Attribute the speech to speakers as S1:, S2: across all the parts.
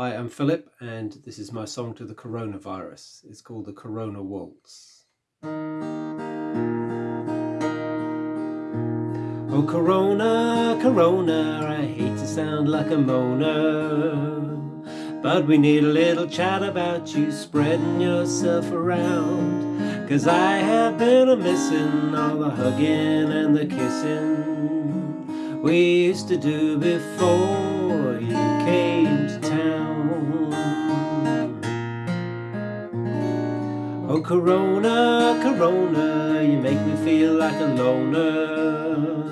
S1: Hi, I'm Philip, and this is my song to the coronavirus. It's called the Corona Waltz. Oh, Corona, Corona, I hate to sound like a moaner, but we need a little chat about you spreading yourself around. Cause I have been a missing all the hugging and the kissing we used to do before Corona, Corona, you make me feel like a loner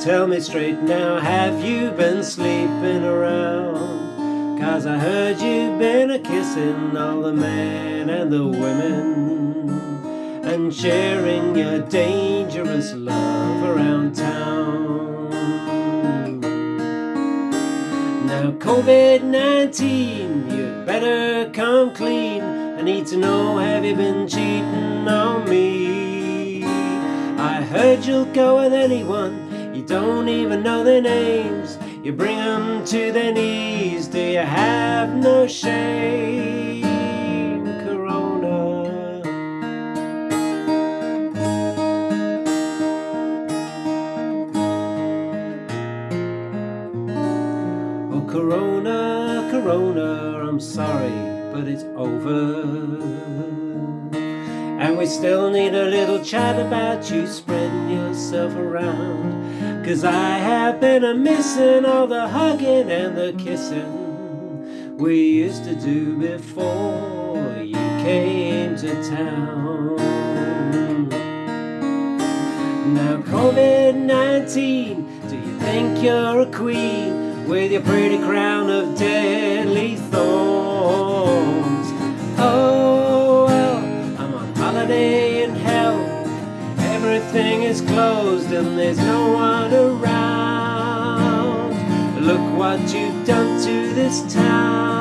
S1: Tell me straight now, have you been sleeping around? Cause I heard you've been a-kissing all the men and the women And sharing your dangerous love around town COVID-19, you'd better come clean I need to know, have you been cheating on me? I heard you'll go with anyone, you don't even know their names. You bring them to their knees, do you have no shame? Corona, I'm sorry but it's over. And we still need a little chat about you spreading yourself around. Cause I have been a missing all the hugging and the kissing we used to do before you came to town. Now COVID-19, do you think you're a queen with your pretty crown of deadly thorns? Oh, well, I'm on holiday in hell. Everything is closed and there's no one around. Look what you've done to this town,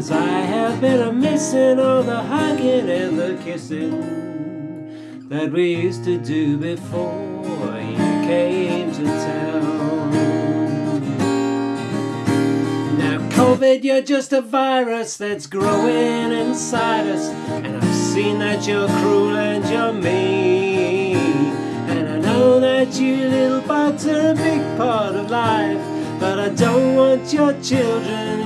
S1: Cause I have been a missing all the hugging and the kissing that we used to do before you came to town. Now, COVID, you're just a virus that's growing inside us. And I've seen that you're cruel and you're mean. And I know that you little bugs are a big part of life. But I don't want your children,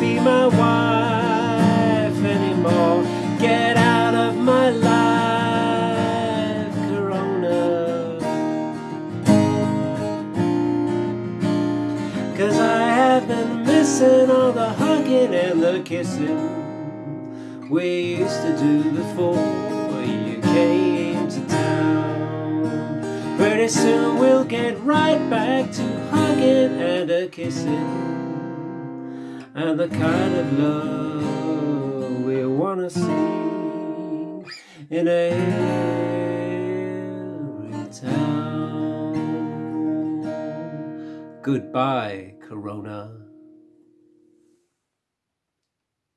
S1: be my wife anymore. Get out of my life, Corona. Cause I have been missing all the hugging and the kissing we used to do before you came to town. Pretty soon we'll get right back to hugging and a kissing and the kind of love we wanna see in every town. Goodbye, Corona.